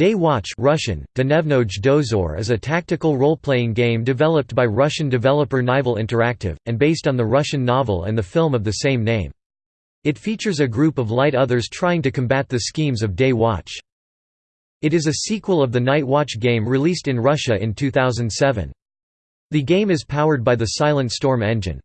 Day Watch Russian, Dozor is a tactical role-playing game developed by Russian developer Nival Interactive, and based on the Russian novel and the film of the same name. It features a group of light others trying to combat the schemes of Day Watch. It is a sequel of the Night Watch game released in Russia in 2007. The game is powered by the Silent Storm engine.